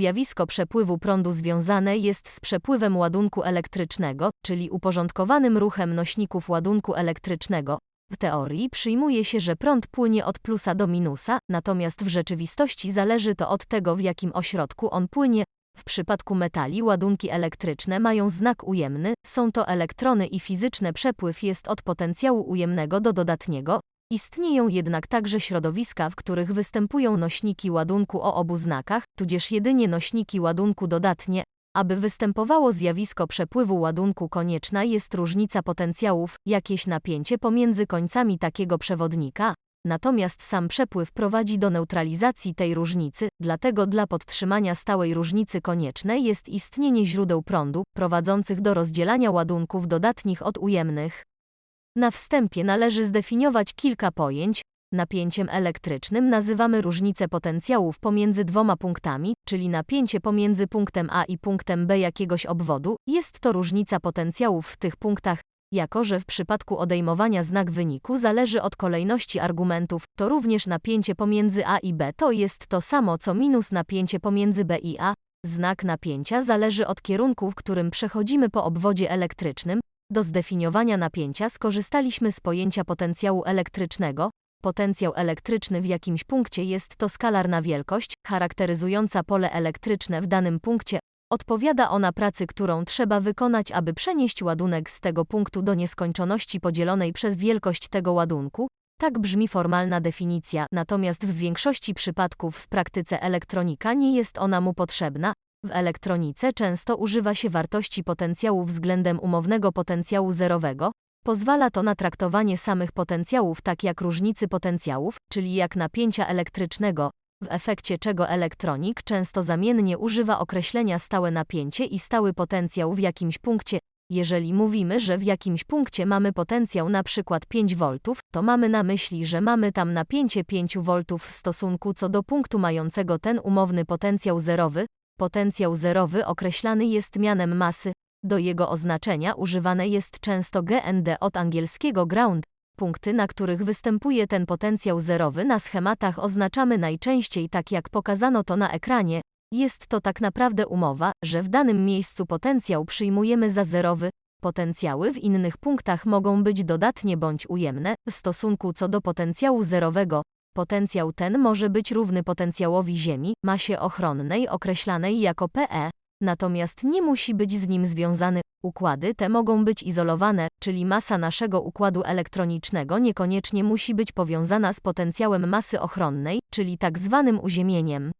Zjawisko przepływu prądu związane jest z przepływem ładunku elektrycznego, czyli uporządkowanym ruchem nośników ładunku elektrycznego. W teorii przyjmuje się, że prąd płynie od plusa do minusa, natomiast w rzeczywistości zależy to od tego, w jakim ośrodku on płynie. W przypadku metali ładunki elektryczne mają znak ujemny, są to elektrony i fizyczny przepływ jest od potencjału ujemnego do dodatniego. Istnieją jednak także środowiska, w których występują nośniki ładunku o obu znakach, tudzież jedynie nośniki ładunku dodatnie. Aby występowało zjawisko przepływu ładunku konieczna jest różnica potencjałów, jakieś napięcie pomiędzy końcami takiego przewodnika, natomiast sam przepływ prowadzi do neutralizacji tej różnicy, dlatego dla podtrzymania stałej różnicy koniecznej jest istnienie źródeł prądu, prowadzących do rozdzielania ładunków dodatnich od ujemnych. Na wstępie należy zdefiniować kilka pojęć. Napięciem elektrycznym nazywamy różnicę potencjałów pomiędzy dwoma punktami, czyli napięcie pomiędzy punktem A i punktem B jakiegoś obwodu. Jest to różnica potencjałów w tych punktach, jako że w przypadku odejmowania znak wyniku zależy od kolejności argumentów, to również napięcie pomiędzy A i B to jest to samo co minus napięcie pomiędzy B i A. Znak napięcia zależy od kierunku, w którym przechodzimy po obwodzie elektrycznym. Do zdefiniowania napięcia skorzystaliśmy z pojęcia potencjału elektrycznego. Potencjał elektryczny w jakimś punkcie jest to skalarna wielkość, charakteryzująca pole elektryczne w danym punkcie. Odpowiada ona pracy, którą trzeba wykonać, aby przenieść ładunek z tego punktu do nieskończoności podzielonej przez wielkość tego ładunku. Tak brzmi formalna definicja, natomiast w większości przypadków w praktyce elektronika nie jest ona mu potrzebna. W elektronice często używa się wartości potencjału względem umownego potencjału zerowego. Pozwala to na traktowanie samych potencjałów tak jak różnicy potencjałów, czyli jak napięcia elektrycznego, w efekcie czego elektronik często zamiennie używa określenia stałe napięcie i stały potencjał w jakimś punkcie. Jeżeli mówimy, że w jakimś punkcie mamy potencjał na przykład 5 V, to mamy na myśli, że mamy tam napięcie 5 V w stosunku co do punktu mającego ten umowny potencjał zerowy. Potencjał zerowy określany jest mianem masy. Do jego oznaczenia używane jest często GND od angielskiego ground. Punkty, na których występuje ten potencjał zerowy na schematach oznaczamy najczęściej tak jak pokazano to na ekranie. Jest to tak naprawdę umowa, że w danym miejscu potencjał przyjmujemy za zerowy. Potencjały w innych punktach mogą być dodatnie bądź ujemne w stosunku co do potencjału zerowego. Potencjał ten może być równy potencjałowi Ziemi, masie ochronnej określanej jako PE, natomiast nie musi być z nim związany. Układy te mogą być izolowane, czyli masa naszego układu elektronicznego niekoniecznie musi być powiązana z potencjałem masy ochronnej, czyli tak zwanym uziemieniem.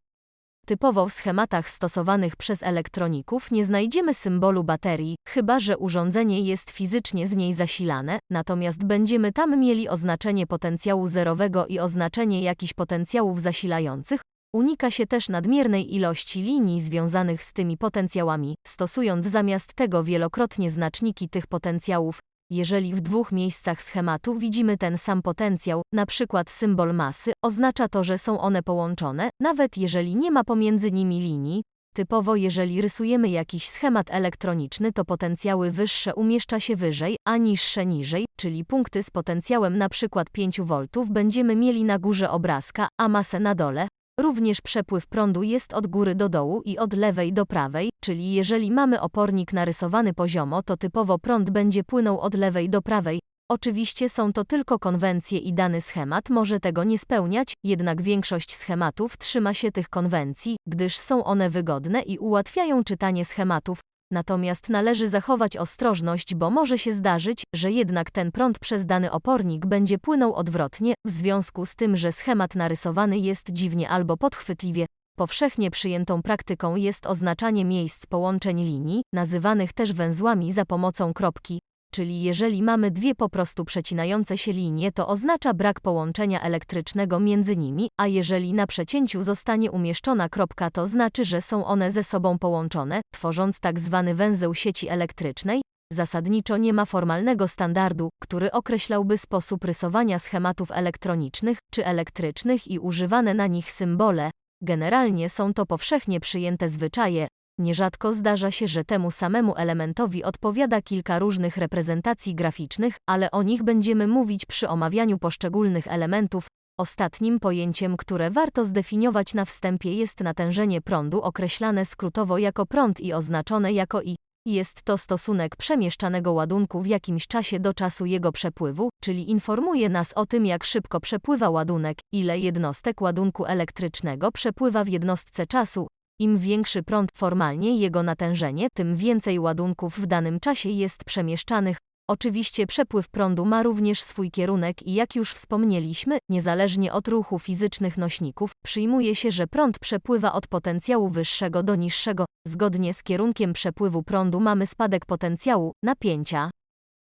Typowo w schematach stosowanych przez elektroników nie znajdziemy symbolu baterii, chyba że urządzenie jest fizycznie z niej zasilane, natomiast będziemy tam mieli oznaczenie potencjału zerowego i oznaczenie jakichś potencjałów zasilających. Unika się też nadmiernej ilości linii związanych z tymi potencjałami, stosując zamiast tego wielokrotnie znaczniki tych potencjałów, jeżeli w dwóch miejscach schematu widzimy ten sam potencjał, przykład symbol masy, oznacza to, że są one połączone, nawet jeżeli nie ma pomiędzy nimi linii. Typowo jeżeli rysujemy jakiś schemat elektroniczny, to potencjały wyższe umieszcza się wyżej, a niższe niżej, czyli punkty z potencjałem przykład 5 V będziemy mieli na górze obrazka, a masę na dole. Również przepływ prądu jest od góry do dołu i od lewej do prawej, czyli jeżeli mamy opornik narysowany poziomo, to typowo prąd będzie płynął od lewej do prawej. Oczywiście są to tylko konwencje i dany schemat może tego nie spełniać, jednak większość schematów trzyma się tych konwencji, gdyż są one wygodne i ułatwiają czytanie schematów, Natomiast należy zachować ostrożność, bo może się zdarzyć, że jednak ten prąd przez dany opornik będzie płynął odwrotnie, w związku z tym, że schemat narysowany jest dziwnie albo podchwytliwie. Powszechnie przyjętą praktyką jest oznaczanie miejsc połączeń linii, nazywanych też węzłami za pomocą kropki, czyli jeżeli mamy dwie po prostu przecinające się linie, to oznacza brak połączenia elektrycznego między nimi, a jeżeli na przecięciu zostanie umieszczona kropka, to znaczy, że są one ze sobą połączone, tworząc tak zwany węzeł sieci elektrycznej. Zasadniczo nie ma formalnego standardu, który określałby sposób rysowania schematów elektronicznych czy elektrycznych i używane na nich symbole. Generalnie są to powszechnie przyjęte zwyczaje, Nierzadko zdarza się, że temu samemu elementowi odpowiada kilka różnych reprezentacji graficznych, ale o nich będziemy mówić przy omawianiu poszczególnych elementów. Ostatnim pojęciem, które warto zdefiniować na wstępie jest natężenie prądu określane skrótowo jako prąd i oznaczone jako I. Jest to stosunek przemieszczanego ładunku w jakimś czasie do czasu jego przepływu, czyli informuje nas o tym, jak szybko przepływa ładunek, ile jednostek ładunku elektrycznego przepływa w jednostce czasu. Im większy prąd formalnie jego natężenie, tym więcej ładunków w danym czasie jest przemieszczanych. Oczywiście przepływ prądu ma również swój kierunek i jak już wspomnieliśmy, niezależnie od ruchu fizycznych nośników, przyjmuje się, że prąd przepływa od potencjału wyższego do niższego. Zgodnie z kierunkiem przepływu prądu mamy spadek potencjału, napięcia.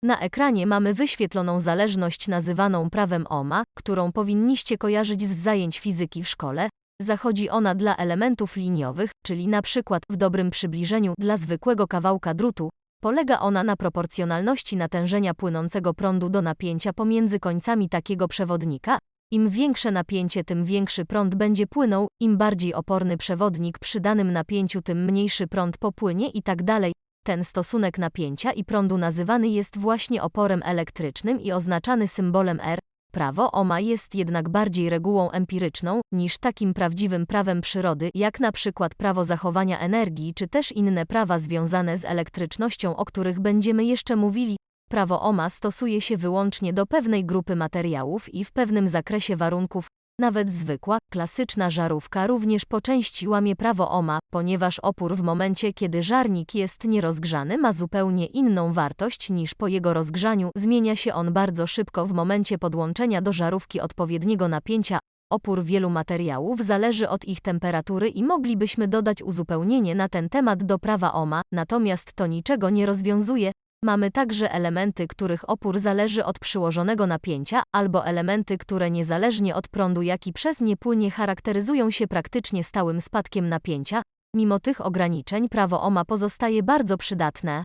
Na ekranie mamy wyświetloną zależność nazywaną prawem Ohma, którą powinniście kojarzyć z zajęć fizyki w szkole. Zachodzi ona dla elementów liniowych, czyli na przykład w dobrym przybliżeniu dla zwykłego kawałka drutu. Polega ona na proporcjonalności natężenia płynącego prądu do napięcia pomiędzy końcami takiego przewodnika. Im większe napięcie, tym większy prąd będzie płynął, im bardziej oporny przewodnik przy danym napięciu, tym mniejszy prąd popłynie i tak dalej. Ten stosunek napięcia i prądu nazywany jest właśnie oporem elektrycznym i oznaczany symbolem R. Prawo Ohma jest jednak bardziej regułą empiryczną niż takim prawdziwym prawem przyrody, jak na przykład prawo zachowania energii czy też inne prawa związane z elektrycznością, o których będziemy jeszcze mówili. Prawo Ohma stosuje się wyłącznie do pewnej grupy materiałów i w pewnym zakresie warunków. Nawet zwykła, klasyczna żarówka również po części łamie prawo Ohma, ponieważ opór w momencie, kiedy żarnik jest nierozgrzany ma zupełnie inną wartość niż po jego rozgrzaniu. Zmienia się on bardzo szybko w momencie podłączenia do żarówki odpowiedniego napięcia. Opór wielu materiałów zależy od ich temperatury i moglibyśmy dodać uzupełnienie na ten temat do prawa Ohma, natomiast to niczego nie rozwiązuje, Mamy także elementy, których opór zależy od przyłożonego napięcia, albo elementy, które niezależnie od prądu, jaki przez nie płynie, charakteryzują się praktycznie stałym spadkiem napięcia. Mimo tych ograniczeń prawo OMA pozostaje bardzo przydatne.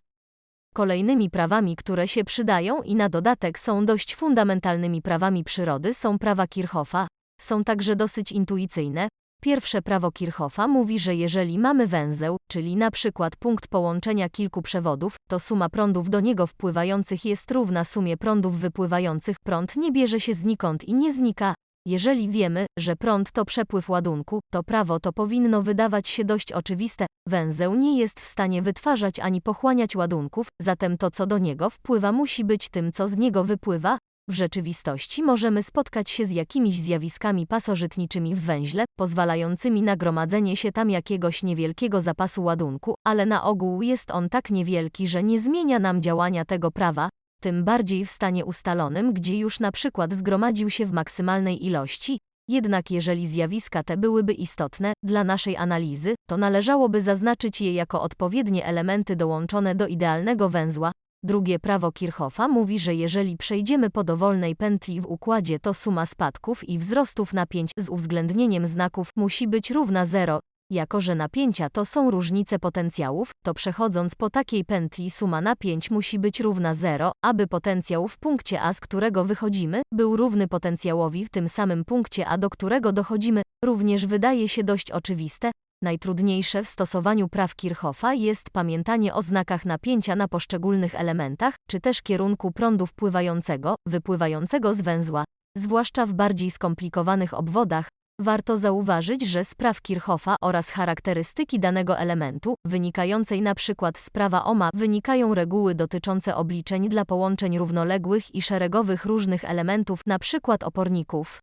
Kolejnymi prawami, które się przydają i na dodatek są dość fundamentalnymi prawami przyrody są prawa Kirchhoffa. Są także dosyć intuicyjne, Pierwsze prawo Kirchhoffa mówi, że jeżeli mamy węzeł, czyli na przykład punkt połączenia kilku przewodów, to suma prądów do niego wpływających jest równa sumie prądów wypływających. Prąd nie bierze się znikąd i nie znika. Jeżeli wiemy, że prąd to przepływ ładunku, to prawo to powinno wydawać się dość oczywiste. Węzeł nie jest w stanie wytwarzać ani pochłaniać ładunków, zatem to co do niego wpływa musi być tym co z niego wypływa, w rzeczywistości możemy spotkać się z jakimiś zjawiskami pasożytniczymi w węźle, pozwalającymi na gromadzenie się tam jakiegoś niewielkiego zapasu ładunku, ale na ogół jest on tak niewielki, że nie zmienia nam działania tego prawa, tym bardziej w stanie ustalonym, gdzie już na przykład zgromadził się w maksymalnej ilości. Jednak jeżeli zjawiska te byłyby istotne dla naszej analizy, to należałoby zaznaczyć je jako odpowiednie elementy dołączone do idealnego węzła, Drugie prawo Kirchhoffa mówi, że jeżeli przejdziemy po dowolnej pętli w układzie, to suma spadków i wzrostów napięć z uwzględnieniem znaków musi być równa zero. Jako, że napięcia to są różnice potencjałów, to przechodząc po takiej pętli suma napięć musi być równa zero, aby potencjał w punkcie A, z którego wychodzimy, był równy potencjałowi w tym samym punkcie A, do którego dochodzimy. Również wydaje się dość oczywiste, Najtrudniejsze w stosowaniu praw Kirchhoffa jest pamiętanie o znakach napięcia na poszczególnych elementach, czy też kierunku prądu wpływającego, wypływającego z węzła. Zwłaszcza w bardziej skomplikowanych obwodach, warto zauważyć, że z praw Kirchhoffa oraz charakterystyki danego elementu, wynikającej przykład z prawa Ohma, wynikają reguły dotyczące obliczeń dla połączeń równoległych i szeregowych różnych elementów, przykład oporników.